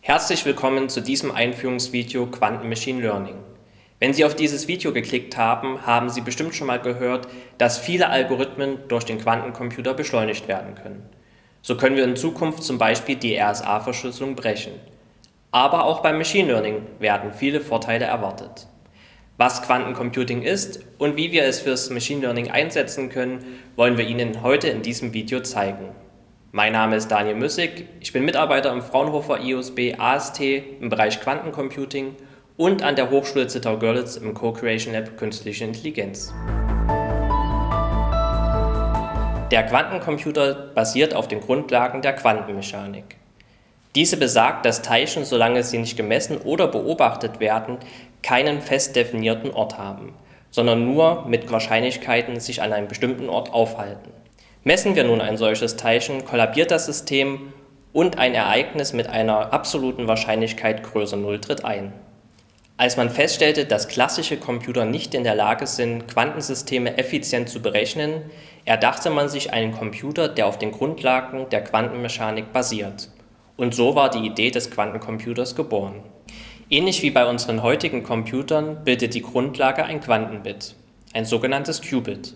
Herzlich willkommen zu diesem Einführungsvideo Quanten Machine Learning. Wenn Sie auf dieses Video geklickt haben, haben Sie bestimmt schon mal gehört, dass viele Algorithmen durch den Quantencomputer beschleunigt werden können. So können wir in Zukunft zum Beispiel die RSA-Verschlüsselung brechen. Aber auch beim Machine Learning werden viele Vorteile erwartet. Was Quantencomputing ist und wie wir es fürs Machine Learning einsetzen können, wollen wir Ihnen heute in diesem Video zeigen. Mein Name ist Daniel Müssig, ich bin Mitarbeiter im Fraunhofer IOSB AST im Bereich Quantencomputing und an der Hochschule Zittau-Görlitz im Co-Creation Lab Künstliche Intelligenz. Der Quantencomputer basiert auf den Grundlagen der Quantenmechanik. Diese besagt, dass Teilchen, solange sie nicht gemessen oder beobachtet werden, keinen fest definierten Ort haben, sondern nur mit Wahrscheinlichkeiten sich an einem bestimmten Ort aufhalten. Messen wir nun ein solches Teilchen, kollabiert das System und ein Ereignis mit einer absoluten Wahrscheinlichkeit größer 0 tritt ein. Als man feststellte, dass klassische Computer nicht in der Lage sind, Quantensysteme effizient zu berechnen, erdachte man sich einen Computer, der auf den Grundlagen der Quantenmechanik basiert. Und so war die Idee des Quantencomputers geboren. Ähnlich wie bei unseren heutigen Computern bildet die Grundlage ein Quantenbit, ein sogenanntes Qubit.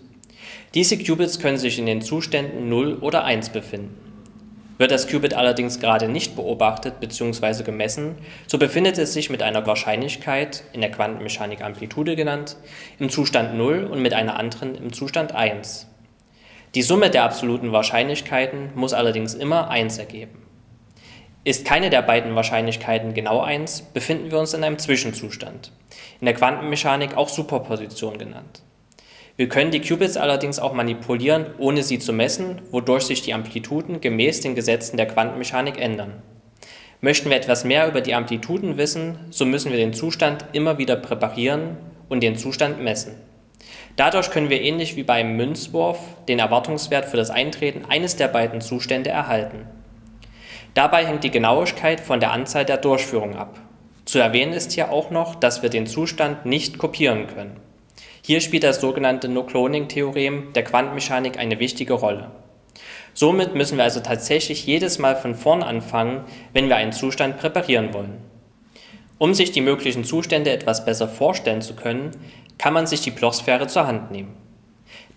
Diese Qubits können sich in den Zuständen 0 oder 1 befinden. Wird das Qubit allerdings gerade nicht beobachtet bzw. gemessen, so befindet es sich mit einer Wahrscheinlichkeit, in der Quantenmechanik Amplitude genannt, im Zustand 0 und mit einer anderen im Zustand 1. Die Summe der absoluten Wahrscheinlichkeiten muss allerdings immer 1 ergeben. Ist keine der beiden Wahrscheinlichkeiten genau 1, befinden wir uns in einem Zwischenzustand, in der Quantenmechanik auch Superposition genannt. Wir können die Qubits allerdings auch manipulieren, ohne sie zu messen, wodurch sich die Amplituden gemäß den Gesetzen der Quantenmechanik ändern. Möchten wir etwas mehr über die Amplituden wissen, so müssen wir den Zustand immer wieder präparieren und den Zustand messen. Dadurch können wir ähnlich wie beim Münzwurf den Erwartungswert für das Eintreten eines der beiden Zustände erhalten. Dabei hängt die Genauigkeit von der Anzahl der Durchführungen ab. Zu erwähnen ist hier auch noch, dass wir den Zustand nicht kopieren können. Hier spielt das sogenannte No-Cloning-Theorem der Quantenmechanik eine wichtige Rolle. Somit müssen wir also tatsächlich jedes Mal von vorn anfangen, wenn wir einen Zustand präparieren wollen. Um sich die möglichen Zustände etwas besser vorstellen zu können, kann man sich die Blochsphäre zur Hand nehmen.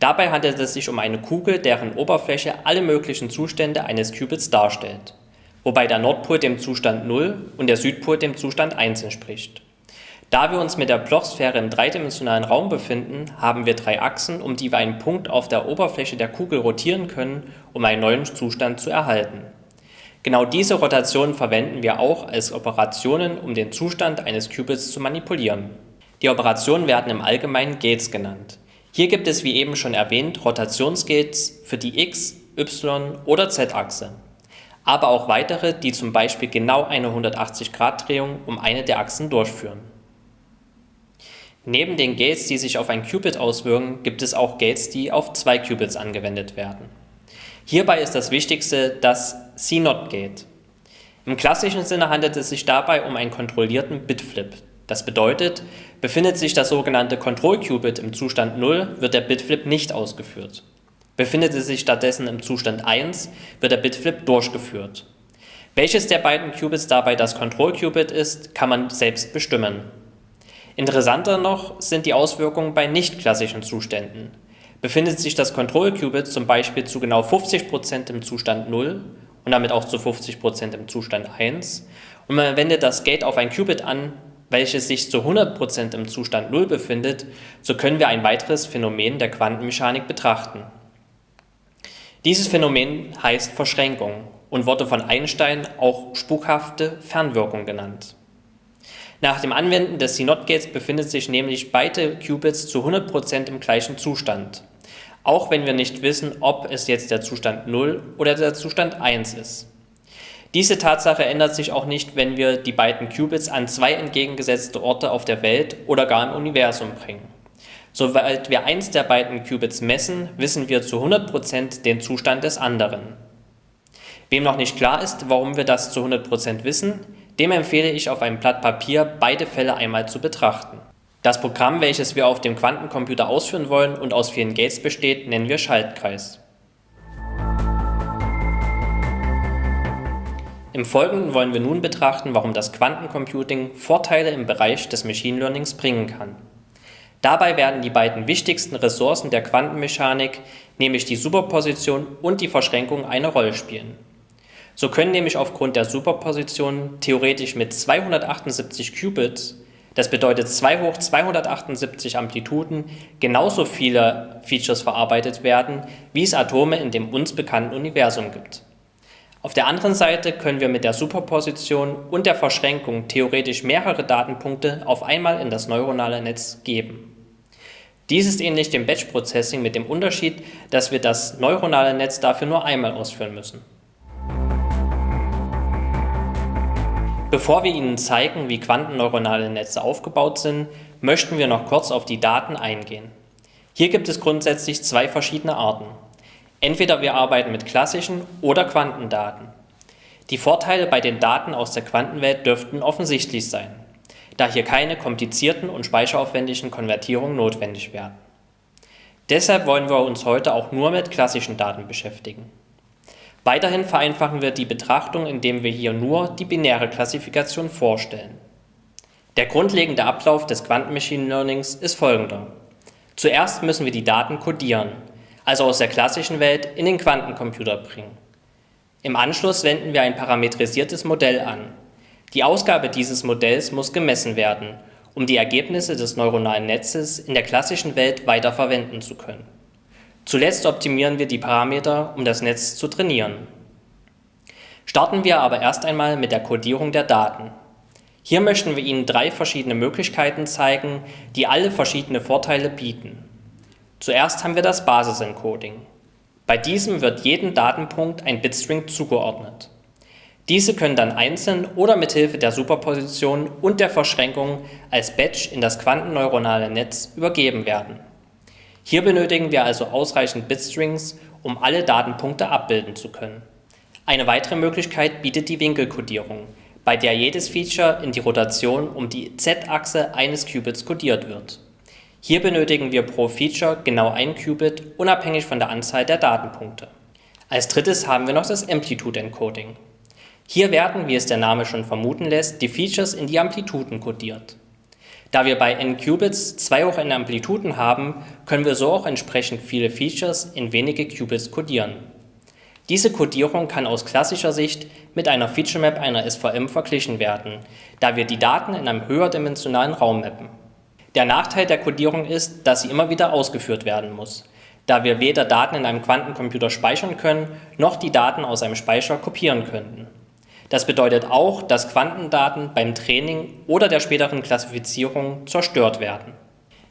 Dabei handelt es sich um eine Kugel, deren Oberfläche alle möglichen Zustände eines Qubits darstellt, wobei der Nordpol dem Zustand 0 und der Südpol dem Zustand 1 entspricht. Da wir uns mit der Blochsphäre im dreidimensionalen Raum befinden, haben wir drei Achsen, um die wir einen Punkt auf der Oberfläche der Kugel rotieren können, um einen neuen Zustand zu erhalten. Genau diese Rotationen verwenden wir auch als Operationen, um den Zustand eines Qubits zu manipulieren. Die Operationen werden im Allgemeinen Gates genannt. Hier gibt es wie eben schon erwähnt Rotationsgates für die x-, y- oder z-Achse, aber auch weitere, die zum Beispiel genau eine 180-Grad-Drehung um eine der Achsen durchführen. Neben den Gates, die sich auf ein Qubit auswirken, gibt es auch Gates, die auf zwei Qubits angewendet werden. Hierbei ist das wichtigste das C-Not-Gate. Im klassischen Sinne handelt es sich dabei um einen kontrollierten Bitflip. Das bedeutet, befindet sich das sogenannte Kontroll-Qubit im Zustand 0, wird der Bitflip nicht ausgeführt. Befindet es sich stattdessen im Zustand 1, wird der Bitflip durchgeführt. Welches der beiden Qubits dabei das Kontroll-Qubit ist, kann man selbst bestimmen. Interessanter noch sind die Auswirkungen bei nicht-klassischen Zuständen. Befindet sich das Control-Qubit zum Beispiel zu genau 50% im Zustand 0 und damit auch zu 50% im Zustand 1 und man wendet das Gate auf ein Qubit an, welches sich zu 100% im Zustand 0 befindet, so können wir ein weiteres Phänomen der Quantenmechanik betrachten. Dieses Phänomen heißt Verschränkung und wurde von Einstein auch spukhafte Fernwirkung genannt. Nach dem Anwenden des CNOT-Gates befindet sich nämlich beide Qubits zu 100% im gleichen Zustand, auch wenn wir nicht wissen, ob es jetzt der Zustand 0 oder der Zustand 1 ist. Diese Tatsache ändert sich auch nicht, wenn wir die beiden Qubits an zwei entgegengesetzte Orte auf der Welt oder gar im Universum bringen. Sobald wir eins der beiden Qubits messen, wissen wir zu 100% den Zustand des anderen. Wem noch nicht klar ist, warum wir das zu 100% wissen, dem empfehle ich auf einem Blatt Papier beide Fälle einmal zu betrachten. Das Programm, welches wir auf dem Quantencomputer ausführen wollen und aus vielen Gates besteht, nennen wir Schaltkreis. Im Folgenden wollen wir nun betrachten, warum das Quantencomputing Vorteile im Bereich des Machine Learnings bringen kann. Dabei werden die beiden wichtigsten Ressourcen der Quantenmechanik, nämlich die Superposition und die Verschränkung, eine Rolle spielen. So können nämlich aufgrund der Superposition theoretisch mit 278 Qubits das bedeutet 2 hoch 278 Amplituden genauso viele Features verarbeitet werden, wie es Atome in dem uns bekannten Universum gibt. Auf der anderen Seite können wir mit der Superposition und der Verschränkung theoretisch mehrere Datenpunkte auf einmal in das neuronale Netz geben. Dies ist ähnlich dem Batch Processing mit dem Unterschied, dass wir das neuronale Netz dafür nur einmal ausführen müssen. Bevor wir Ihnen zeigen, wie quantenneuronale Netze aufgebaut sind, möchten wir noch kurz auf die Daten eingehen. Hier gibt es grundsätzlich zwei verschiedene Arten. Entweder wir arbeiten mit klassischen oder Quantendaten. Die Vorteile bei den Daten aus der Quantenwelt dürften offensichtlich sein, da hier keine komplizierten und speicheraufwendigen Konvertierungen notwendig werden. Deshalb wollen wir uns heute auch nur mit klassischen Daten beschäftigen. Weiterhin vereinfachen wir die Betrachtung, indem wir hier nur die binäre Klassifikation vorstellen. Der grundlegende Ablauf des Quantenmachine Learnings ist folgender. Zuerst müssen wir die Daten codieren, also aus der klassischen Welt in den Quantencomputer bringen. Im Anschluss wenden wir ein parametrisiertes Modell an. Die Ausgabe dieses Modells muss gemessen werden, um die Ergebnisse des neuronalen Netzes in der klassischen Welt weiter verwenden zu können. Zuletzt optimieren wir die Parameter, um das Netz zu trainieren. Starten wir aber erst einmal mit der Codierung der Daten. Hier möchten wir Ihnen drei verschiedene Möglichkeiten zeigen, die alle verschiedene Vorteile bieten. Zuerst haben wir das Basisencoding. Bei diesem wird jedem Datenpunkt ein Bitstring zugeordnet. Diese können dann einzeln oder mit Hilfe der Superposition und der Verschränkung als Batch in das quantenneuronale Netz übergeben werden. Hier benötigen wir also ausreichend Bitstrings, um alle Datenpunkte abbilden zu können. Eine weitere Möglichkeit bietet die Winkelkodierung, bei der jedes Feature in die Rotation um die z-Achse eines Qubits kodiert wird. Hier benötigen wir pro Feature genau ein Qubit, unabhängig von der Anzahl der Datenpunkte. Als drittes haben wir noch das Amplitude Encoding. Hier werden, wie es der Name schon vermuten lässt, die Features in die Amplituden kodiert. Da wir bei n Qubits 2 hoch n Amplituden haben, können wir so auch entsprechend viele Features in wenige Qubits codieren. Diese Codierung kann aus klassischer Sicht mit einer Feature-Map einer SVM verglichen werden, da wir die Daten in einem höherdimensionalen Raum mappen. Der Nachteil der Codierung ist, dass sie immer wieder ausgeführt werden muss, da wir weder Daten in einem Quantencomputer speichern können, noch die Daten aus einem Speicher kopieren könnten. Das bedeutet auch, dass Quantendaten beim Training oder der späteren Klassifizierung zerstört werden.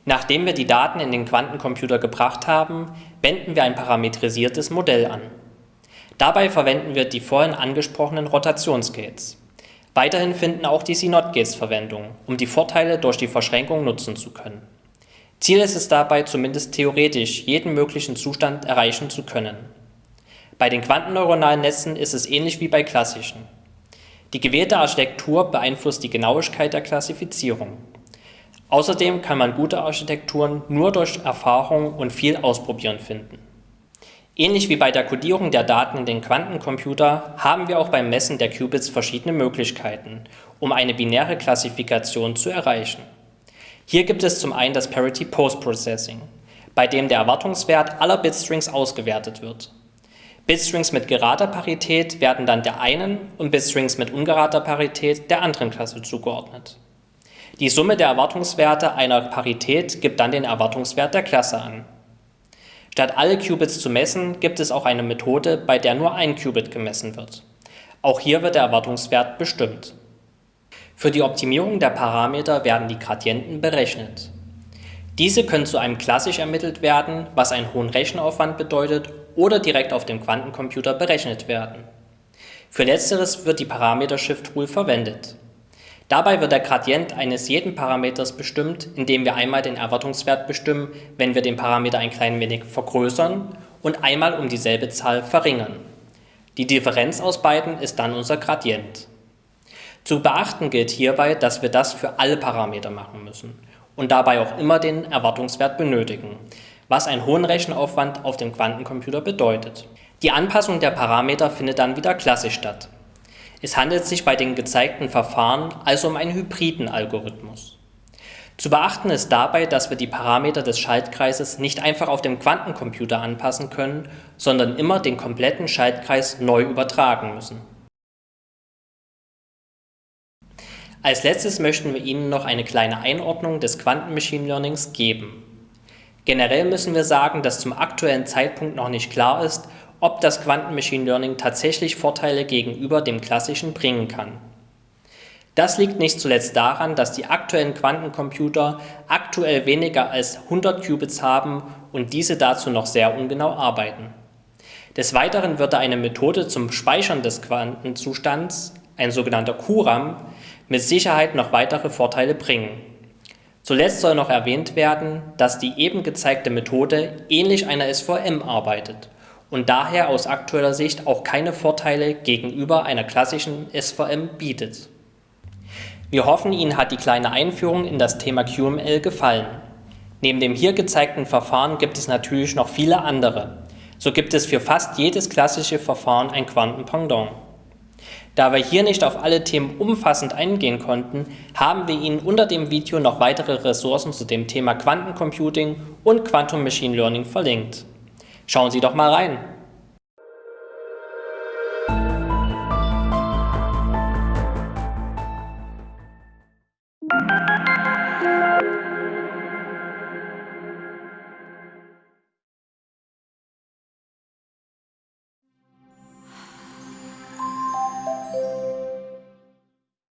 Nachdem wir die Daten in den Quantencomputer gebracht haben, wenden wir ein parametrisiertes Modell an. Dabei verwenden wir die vorhin angesprochenen Rotationsgates. Weiterhin finden auch die CNOT-Gates Verwendung, um die Vorteile durch die Verschränkung nutzen zu können. Ziel ist es dabei, zumindest theoretisch jeden möglichen Zustand erreichen zu können. Bei den quantenneuronalen Netzen ist es ähnlich wie bei klassischen. Die gewählte Architektur beeinflusst die Genauigkeit der Klassifizierung. Außerdem kann man gute Architekturen nur durch Erfahrung und viel Ausprobieren finden. Ähnlich wie bei der Codierung der Daten in den Quantencomputer haben wir auch beim Messen der Qubits verschiedene Möglichkeiten, um eine binäre Klassifikation zu erreichen. Hier gibt es zum einen das Parity Post Processing, bei dem der Erwartungswert aller Bitstrings ausgewertet wird. Bitstrings mit gerader Parität werden dann der einen und Bitstrings mit ungerader Parität der anderen Klasse zugeordnet. Die Summe der Erwartungswerte einer Parität gibt dann den Erwartungswert der Klasse an. Statt alle Qubits zu messen, gibt es auch eine Methode, bei der nur ein Qubit gemessen wird. Auch hier wird der Erwartungswert bestimmt. Für die Optimierung der Parameter werden die Gradienten berechnet. Diese können zu einem klassisch ermittelt werden, was einen hohen Rechenaufwand bedeutet oder direkt auf dem Quantencomputer berechnet werden. Für letzteres wird die Parameter-Shift-Rule verwendet. Dabei wird der Gradient eines jeden Parameters bestimmt, indem wir einmal den Erwartungswert bestimmen, wenn wir den Parameter ein klein wenig vergrößern und einmal um dieselbe Zahl verringern. Die Differenz aus beiden ist dann unser Gradient. Zu beachten gilt hierbei, dass wir das für alle Parameter machen müssen und dabei auch immer den Erwartungswert benötigen, was einen hohen Rechenaufwand auf dem Quantencomputer bedeutet. Die Anpassung der Parameter findet dann wieder klassisch statt. Es handelt sich bei den gezeigten Verfahren also um einen hybriden Algorithmus. Zu beachten ist dabei, dass wir die Parameter des Schaltkreises nicht einfach auf dem Quantencomputer anpassen können, sondern immer den kompletten Schaltkreis neu übertragen müssen. Als letztes möchten wir Ihnen noch eine kleine Einordnung des Quanten-Machine Learnings geben. Generell müssen wir sagen, dass zum aktuellen Zeitpunkt noch nicht klar ist, ob das Quanten-Machine Learning tatsächlich Vorteile gegenüber dem klassischen bringen kann. Das liegt nicht zuletzt daran, dass die aktuellen Quantencomputer aktuell weniger als 100 Qubits haben und diese dazu noch sehr ungenau arbeiten. Des Weiteren würde eine Methode zum Speichern des Quantenzustands, ein sogenannter QRAM, mit Sicherheit noch weitere Vorteile bringen. Zuletzt soll noch erwähnt werden, dass die eben gezeigte Methode ähnlich einer SVM arbeitet und daher aus aktueller Sicht auch keine Vorteile gegenüber einer klassischen SVM bietet. Wir hoffen, Ihnen hat die kleine Einführung in das Thema QML gefallen. Neben dem hier gezeigten Verfahren gibt es natürlich noch viele andere. So gibt es für fast jedes klassische Verfahren ein Quantenpendant. Da wir hier nicht auf alle Themen umfassend eingehen konnten, haben wir Ihnen unter dem Video noch weitere Ressourcen zu dem Thema Quantencomputing und Quantum Machine Learning verlinkt. Schauen Sie doch mal rein!